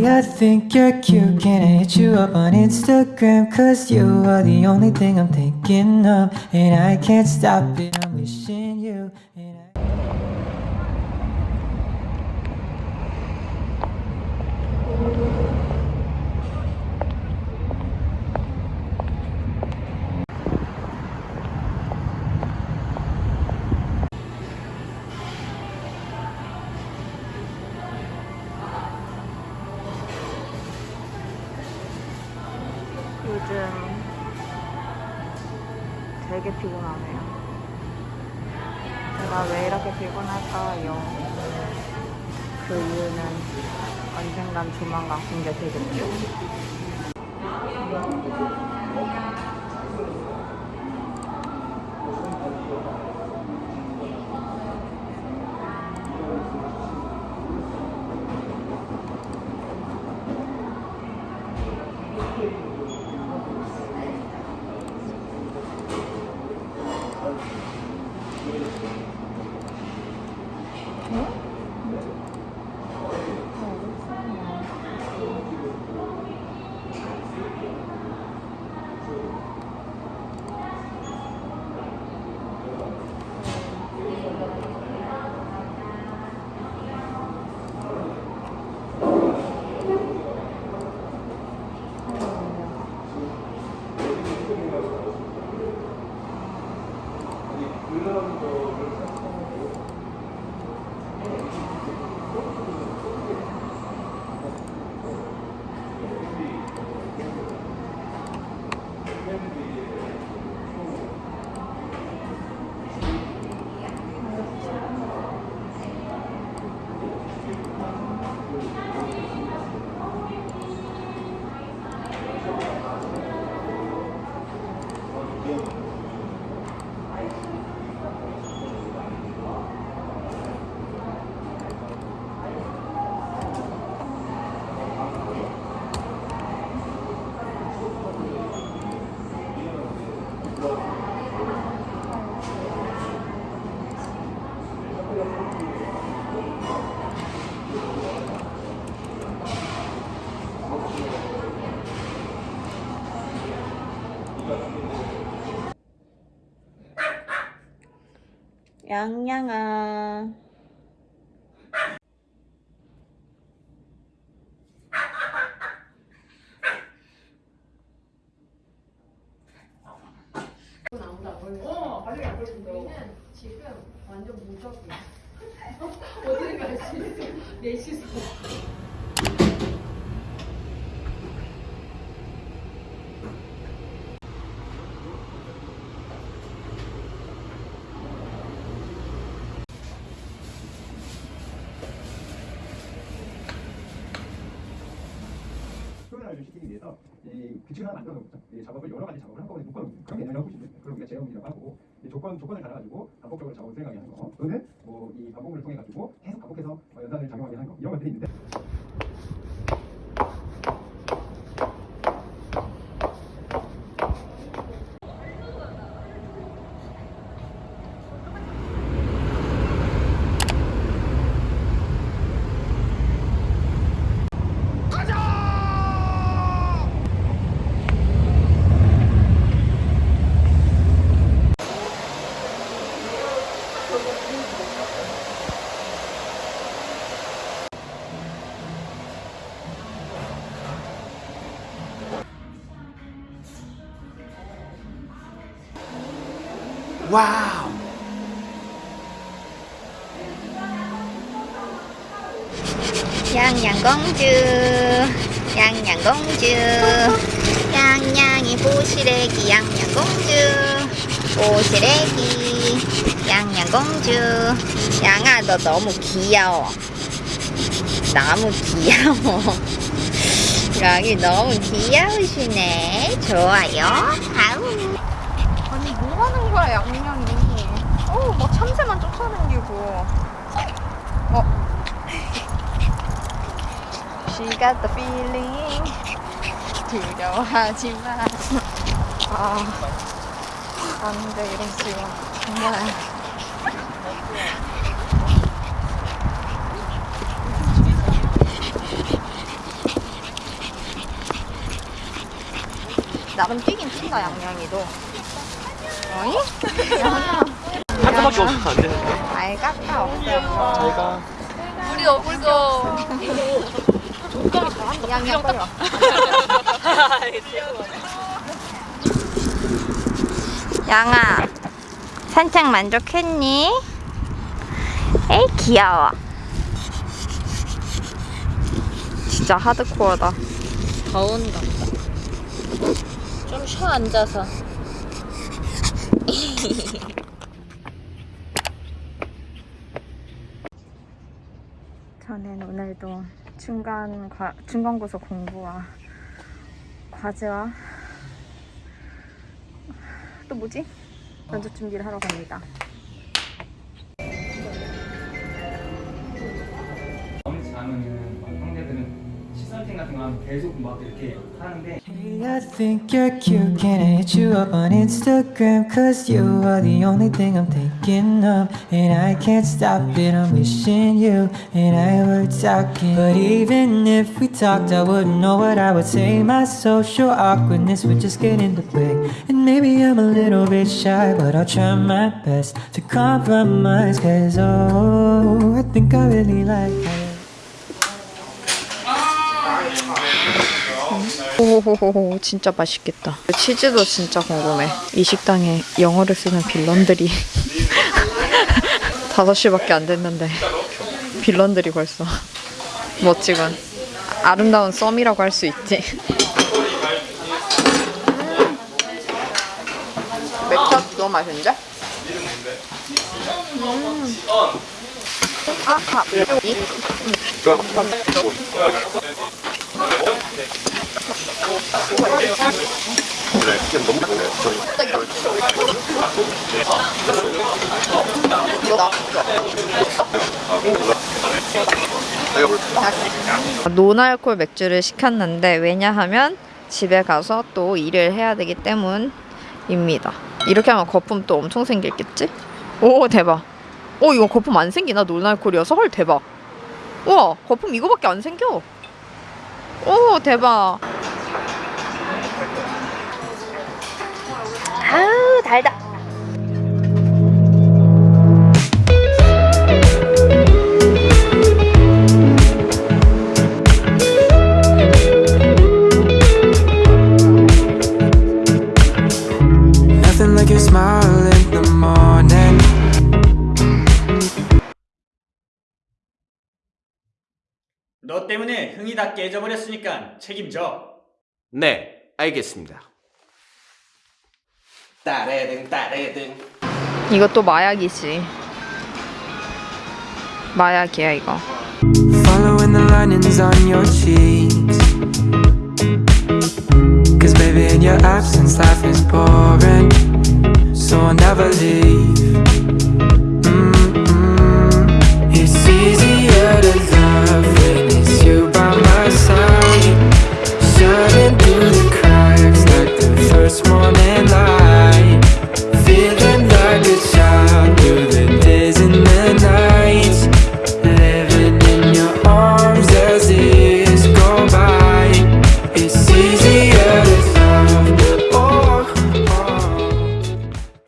Lately I think you're cute. Can I hit you up on Instagram Cause you are the only thing I'm thinking of. And I can't stop it 요즘 되게 피곤하네요. 제가 왜 이렇게 피곤할까요? 그 이유는 언젠간 조만간 공개 되겠죠. 양양아. 완전 무적이야. 어딜 갈수 있어. 넷이서. 좀 시키기 위해서 이 규칙을 하나 만들어 놓죠. 이 작업을 여러 가지 작업을 한꺼번에 묶어 놓는 그런 개념이라고 보시면 돼요. 그걸 우리가 제어문이라고 하고 이 조건 조건을 달아가지고 반복적으로 작업을 수행하게 하는 거 또는 뭐 이 반복을 통해 가지고 계속 반복해서 어, 연산을 작용하게 하는 거 이런 것들이 있는데 와우 양양공주. 양양공주. 양양이 보시래기 양양공주. 보시래기 양양공주. 양아 너 너무 귀여워. 너무 귀여워. 여기 너무 귀여우시네. 좋아요. 아우. 아니 뭐 하는 거야. 어우 막 참새만 쫓아다니고 어. She got the feeling. 두려워하지 마. 아, 안돼 이런 식으로. 정말. 나름 뛰긴 튄다 양양이도. 어이? 아. 한 개밖에 없어서 안 되는데. 아이 깎아 없어. 제가 우리도 우리도 양양 빨리 와. 양아 산책 만족했니? 에이 귀여워. 진짜 하드코어다. 더운가 좀 쉬어 앉아서 저는 오늘도 중간 과, 중간고사 공부와 과제와 또 뭐지? 면접 준비를 하러 갑니다. 잘하면은 막 형제들은 시선팅 같은 거 하면 계속 막 이렇게 하는데 Hey, I think you're cute. Can I hit you up on Instagram? Cause you are the only thing I'm thinking of. And I can't stop it. I'm wishing you and I were talking. But even if we talked, I wouldn't know what I would say. My social awkwardness would just get in the way. And maybe I'm a little bit shy, but I'll try my best to compromise. Cause oh, I think I really like 오호호호 진짜 맛있겠다. 치즈도 진짜 궁금해. 이 식당에 영어를 쓰는 빌런들이 5시밖에 안 됐는데 빌런들이 벌써 멋지군. 아름다운 썸이라고 할 수 있지. 맥주 너무 맛있는데? 음. 아, 밥. 노알콜 맥주를 시켰는데 왜냐하면 집에 가서 또 일을 해야 되기 때문입니다. 이렇게 하면 거품 또 엄청 생기겠지? 오 대박. 오 이거 거품 안 생기나 노알콜이어서 헐 대박. 우와 거품 이거밖에 안 생겨. 오 대박. 아우 달다. Nothing like your smile in the morning. 너 때문에 흥이 다 깨져버렸으니까 책임져. 네, 알겠습니다. 따레등 따레등. 이것도 마약이지. 마약이야 이거. Following the linings on your cheeks. Cause baby, in your absence, life is boring. So I'll never leave.